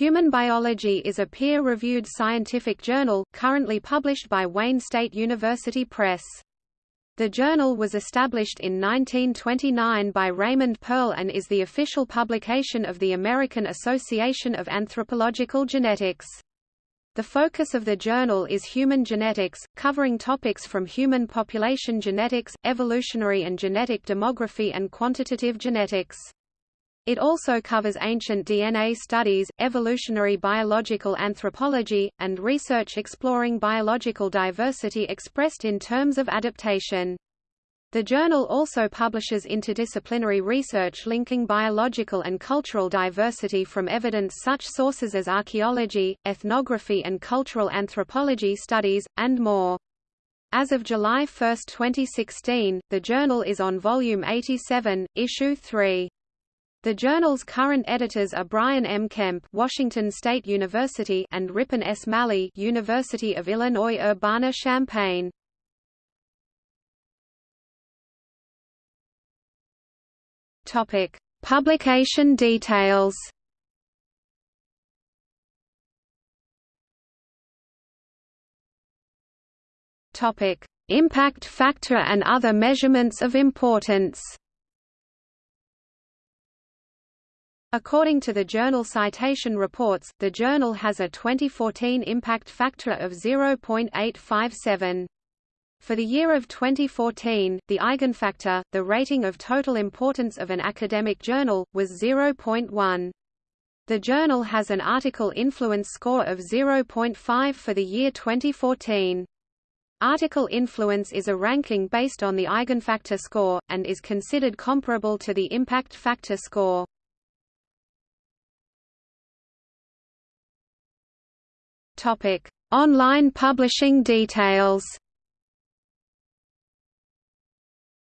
Human Biology is a peer-reviewed scientific journal, currently published by Wayne State University Press. The journal was established in 1929 by Raymond Pearl and is the official publication of the American Association of Anthropological Genetics. The focus of the journal is human genetics, covering topics from human population genetics, evolutionary and genetic demography and quantitative genetics. It also covers ancient DNA studies, evolutionary biological anthropology, and research exploring biological diversity expressed in terms of adaptation. The journal also publishes interdisciplinary research linking biological and cultural diversity from evidence such sources as archaeology, ethnography and cultural anthropology studies, and more. As of July 1, 2016, the journal is on volume 87, issue 3. The journal's current editors are Brian M. Kemp, Washington State University, and Ripan S. Malhi, University of Illinois Urbana-Champaign. Topic: Publication details. Topic: Impact factor and other measurements of importance. According to the journal Citation Reports, the journal has a 2014 impact factor of 0.857. For the year of 2014, the eigenfactor, the rating of total importance of an academic journal, was 0.1. The journal has an article influence score of 0.5 for the year 2014. Article influence is a ranking based on the eigenfactor score, and is considered comparable to the impact factor score. Topic: Online publishing details.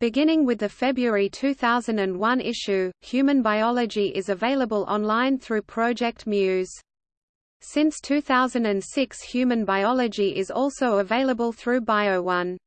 Beginning with the February 2001 issue, Human Biology is available online through Project Muse. Since 2006 Human Biology is also available through BioOne.